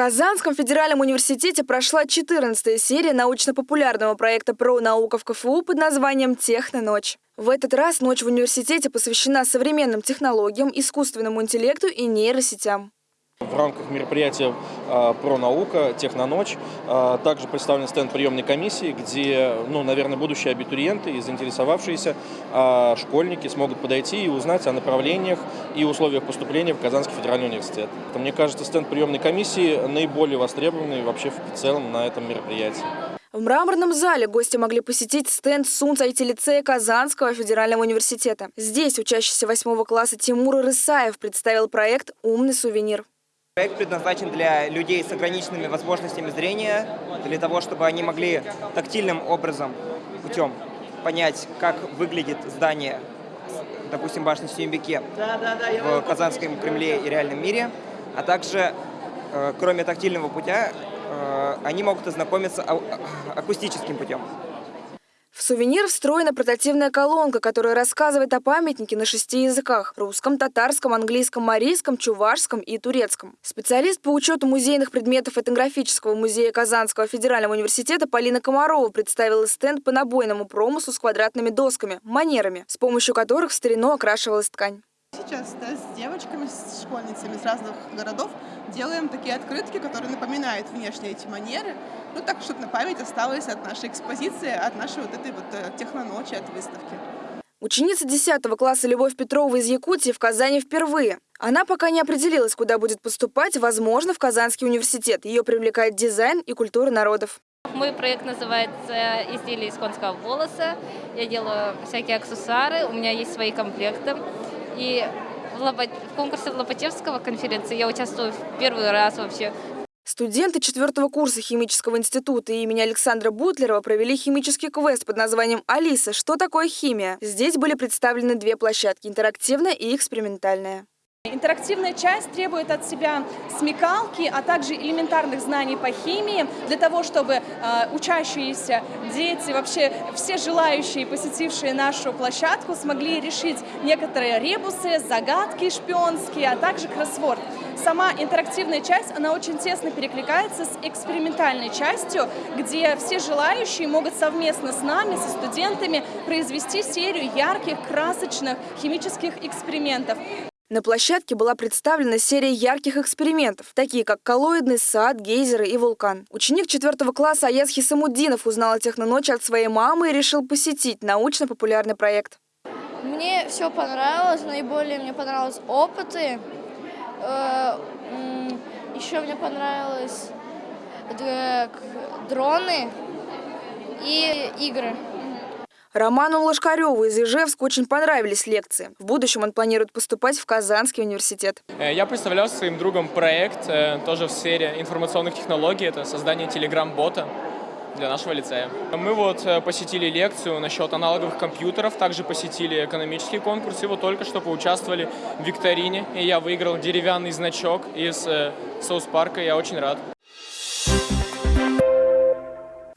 Казанском федеральном университете прошла 14-я серия научно-популярного проекта про науку в КФУ под названием «Техноночь». В этот раз ночь в университете посвящена современным технологиям, искусственному интеллекту и нейросетям. В рамках мероприятия э, про наука «Техноночь» э, также представлен стенд приемной комиссии, где, ну, наверное, будущие абитуриенты и заинтересовавшиеся э, школьники смогут подойти и узнать о направлениях и условиях поступления в Казанский федеральный университет. Мне кажется, стенд приемной комиссии наиболее востребованный вообще в целом на этом мероприятии. В мраморном зале гости могли посетить стенд СУНЦ IT-лицея Казанского федерального университета. Здесь учащийся восьмого класса Тимур Рысаев представил проект «Умный сувенир». Проект предназначен для людей с ограниченными возможностями зрения, для того, чтобы они могли тактильным образом, путем понять, как выглядит здание, допустим, башни Сюмбике в Казанском Кремле и реальном мире, а также, э, кроме тактильного путя, э, они могут ознакомиться акустическим путем. В сувенир встроена портативная колонка, которая рассказывает о памятнике на шести языках – русском, татарском, английском, марийском, чувашском и турецком. Специалист по учету музейных предметов этнографического музея Казанского федерального университета Полина Комарова представила стенд по набойному промыслу с квадратными досками – манерами, с помощью которых в старину окрашивалась ткань. Сейчас да, с девочками, с школьницами из разных городов делаем такие открытки, которые напоминают внешне эти манеры, ну так, чтобы на память осталось от нашей экспозиции, от нашей вот этой вот э, техноночи, от выставки. Ученица 10 класса Любовь Петрова из Якутии в Казани впервые. Она пока не определилась, куда будет поступать, возможно, в Казанский университет. Ее привлекает дизайн и культура народов. Мой проект называется «Изделие из конского волоса». Я делаю всякие аксессуары, у меня есть свои комплекты. И в, Лопат... в конкурсе Лопатевского конференции я участвую в первый раз вообще. Студенты четвертого курса химического института имени Александра Бутлерова провели химический квест под названием «Алиса. Что такое химия?». Здесь были представлены две площадки – интерактивная и экспериментальная. Интерактивная часть требует от себя смекалки, а также элементарных знаний по химии, для того, чтобы э, учащиеся дети, вообще все желающие, посетившие нашу площадку, смогли решить некоторые ребусы, загадки шпионские, а также кроссворд. Сама интерактивная часть, она очень тесно перекликается с экспериментальной частью, где все желающие могут совместно с нами, со студентами, произвести серию ярких, красочных химических экспериментов. На площадке была представлена серия ярких экспериментов, такие как коллоидный сад, гейзеры и вулкан. Ученик четвертого класса Аяз Хисамуддинов узнал о техноночи от своей мамы и решил посетить научно-популярный проект. Мне все понравилось, наиболее мне понравились опыты. Э, Еще мне понравилось дроны и игры. Роману Лошкареву из Ижевска очень понравились лекции. В будущем он планирует поступать в Казанский университет. Э, я представлял своим другом проект, э, тоже в сфере информационных технологий. Это создание телеграм-бота для нашего лицея. Мы вот э, посетили лекцию насчет аналоговых компьютеров, также посетили экономический конкурс и вот только что поучаствовали в викторине. И я выиграл деревянный значок из соус-парка, я очень рад.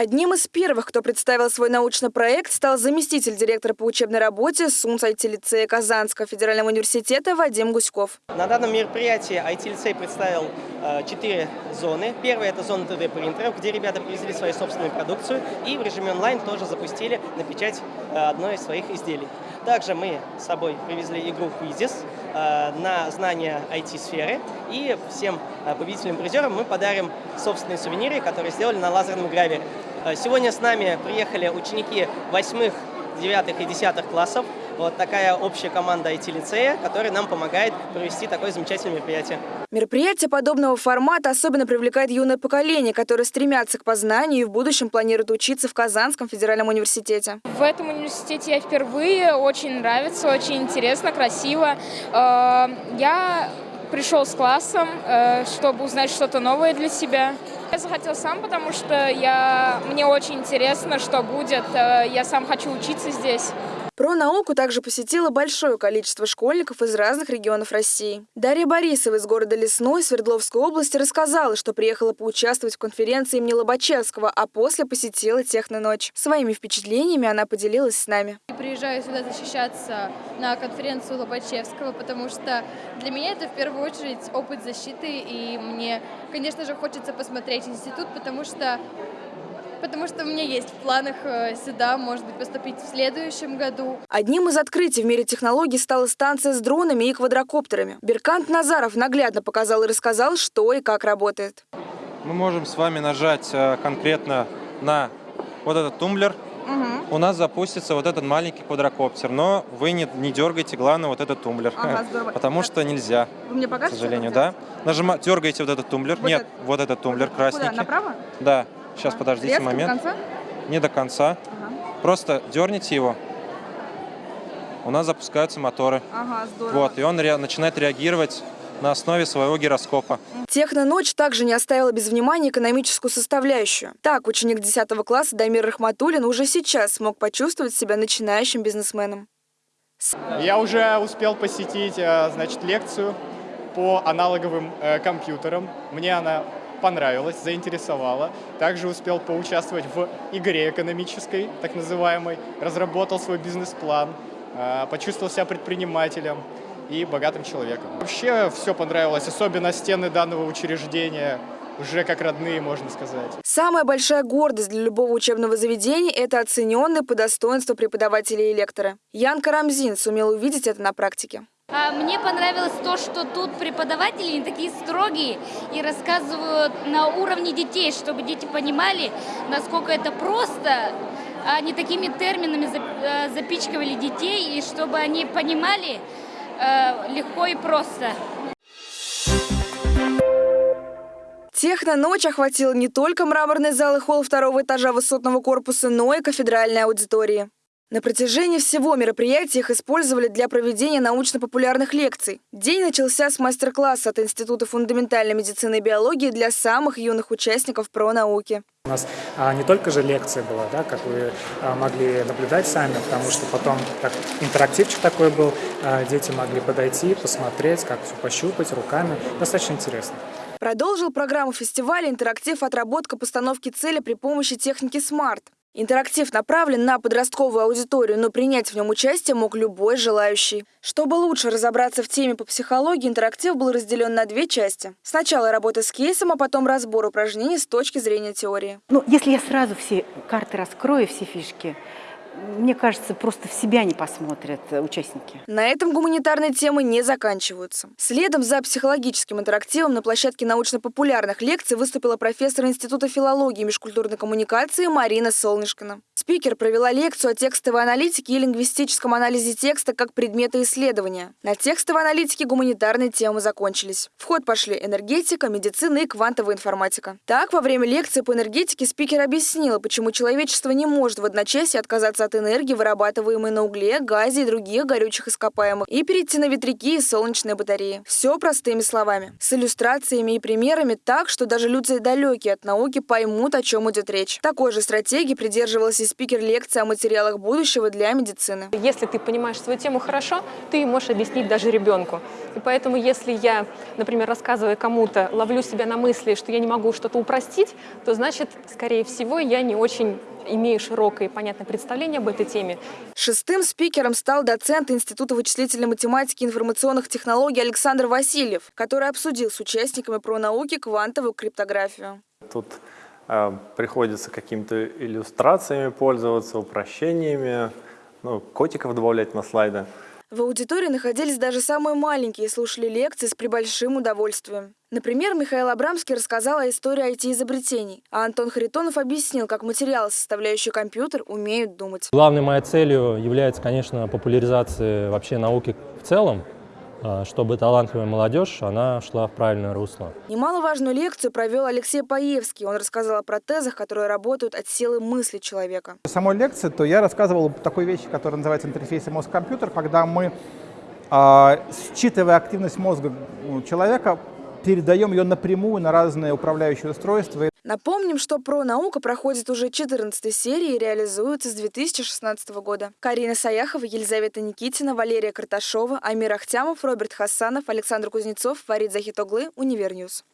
Одним из первых, кто представил свой научный проект, стал заместитель директора по учебной работе СУНС IT-лицея Казанского федерального университета Вадим Гуськов. На данном мероприятии IT-лицей представил э, четыре зоны. Первая – это зона 3D-принтеров, где ребята привезли свою собственную продукцию и в режиме онлайн тоже запустили на печать э, одной из своих изделий. Также мы с собой привезли игру Quizzes э, на знания IT-сферы. И всем победителям-призерам мы подарим собственные сувениры, которые сделали на лазерном гравере. Э, сегодня с нами приехали ученики 8, 9 и 10 классов. Вот такая общая команда IT-лицея, которая нам помогает провести такое замечательное мероприятие. Мероприятие подобного формата особенно привлекает юное поколение, которое стремятся к познанию и в будущем планирует учиться в Казанском федеральном университете. В этом университете я впервые, очень нравится, очень интересно, красиво. Э, я пришел с классом, э, чтобы узнать что-то новое для себя. Я захотел сам, потому что я, мне очень интересно, что будет. Э, я сам хочу учиться здесь. Про науку также посетило большое количество школьников из разных регионов России. Дарья Борисова из города Лесной Свердловской области рассказала, что приехала поучаствовать в конференции имени Лобачевского, а после посетила техноночь. Своими впечатлениями она поделилась с нами. Приезжаю сюда защищаться на конференцию Лобачевского, потому что для меня это в первую очередь опыт защиты, и мне, конечно же, хочется посмотреть институт, потому что потому что у меня есть в планах э, сюда, может быть, поступить в следующем году. Одним из открытий в мире технологий стала станция с дронами и квадрокоптерами. Беркант Назаров наглядно показал и рассказал, что и как работает. Мы можем с вами нажать э, конкретно на вот этот тумблер. У нас запустится вот этот маленький квадрокоптер, но вы не, не дергайте, главное, вот этот тумблер, Ага, здорово. потому что нельзя, Вы мне к покажете? сожалению, да. Нажима, дергаете вот этот тумблер, Вот нет, этот? вот этот тумблер красненький. Направо? Да, сейчас, подождите Резко до момент. конца? Не до конца. Ага. Просто дерните его, у нас запускаются моторы. Ага, здорово. Вот, и он ре- начинает реагировать на основе своего гироскопа. Техноночь также не оставила без внимания экономическую составляющую. Так, ученик 10 класса Дамир Рахматуллин уже сейчас смог почувствовать себя начинающим бизнесменом. Я уже успел посетить, э, значит, лекцию по аналоговым э, компьютерам. Мне она понравилась, заинтересовала. Также успел поучаствовать в игре экономической, так называемой. Разработал свой бизнес-план, э, почувствовал себя предпринимателем и богатым человеком. Вообще все понравилось, особенно стены данного учреждения, уже как родные, можно сказать. Самая большая гордость для любого учебного заведения – это оцененные по достоинству преподаватели и лекторы. Ян Карамзин сумел увидеть это на практике. А Мне понравилось то, что тут преподаватели не такие строгие и рассказывают на уровне детей, чтобы дети понимали, насколько это просто, а не такими терминами э, запичкивали детей, и чтобы они понимали э, легко и просто. Техноночь охватила не только мраморный зал и холл второго этажа высотного корпуса, но и кафедральные аудитории. На протяжении всего мероприятия их использовали для проведения научно-популярных лекций. День начался с мастер-класса от Института фундаментальной медицины и биологии для самых юных участников про науки. У нас а, не только же лекция была, да, как вы а, могли наблюдать сами, потому что потом так, интерактивчик такой был, а, дети могли подойти, посмотреть, как все пощупать руками. Достаточно интересно. Продолжил программу фестиваля интерактив «Отработка постановки цели при помощи техники SMART». Интерактив направлен на подростковую аудиторию, но принять в нем участие мог любой желающий. Чтобы лучше разобраться в теме по психологии, интерактив был разделен на две части. Сначала работа с кейсом, а потом разбор упражнений с точки зрения теории. Ну, если я сразу все карты раскрою, все фишки, мне кажется, просто в себя не посмотрят э, участники. На этом гуманитарные темы не заканчиваются. Следом за психологическим интерактивом на площадке научно-популярных лекций выступила профессор Института филологии и межкультурной коммуникации Марина Солнышкина. Спикер провела лекцию о текстовой аналитике и лингвистическом анализе текста как предмета исследования. На текстовой аналитике гуманитарные темы закончились. В ход пошли энергетика, медицина и квантовая информатика. Так, во время лекции по энергетике спикер объяснила, почему человечество не может в одночасье отказаться от энергии, вырабатываемой на угле, газе и других горючих ископаемых, и перейти на ветряки и солнечные батареи. Все простыми словами. С иллюстрациями и примерами так, что даже люди далекие от науки поймут, о чем идет речь. Такой же стратегии придерживался и спикер лекции о материалах будущего для медицины. Если ты понимаешь свою тему хорошо, ты можешь объяснить даже ребенку. И поэтому, если я, например, рассказывая кому-то, ловлю себя на мысли, что я не могу что-то упростить, то значит, скорее всего, я не очень имею широкое и понятное представление об этой теме. Шестым спикером стал доцент Института вычислительной математики и информационных технологий Александр Васильев, который обсудил с участниками про науки квантовую криптографию. Тут э, приходится какими-то иллюстрациями пользоваться, упрощениями, ну, котиков добавлять на слайды. В аудитории находились даже самые маленькие и слушали лекции с прибольшим удовольствием. Например, Михаил Абрамский рассказал о истории IT-изобретений, а Антон Харитонов объяснил, как материалы, составляющие компьютер, умеют думать. Главной моей целью является, конечно, популяризация вообще науки в целом, чтобы талантливая молодежь, она шла в правильное русло. Немаловажную лекцию провел Алексей Паевский. Он рассказал о протезах, которые работают от силы мысли человека. В самой лекции то я рассказывал такой вещи, которая называется интерфейсом мозг-компьютер, когда мы, э, считывая активность мозга человека, передаем ее напрямую на разные управляющие устройства. Напомним, что про наука проходит уже 14 серии и реализуется с 2016 года. Карина Саяхова, Елизавета Никитина, Валерия Карташова, Амир Ахтямов, Роберт Хасанов, Александр Кузнецов, Фарид Захитоглы, Универньюз.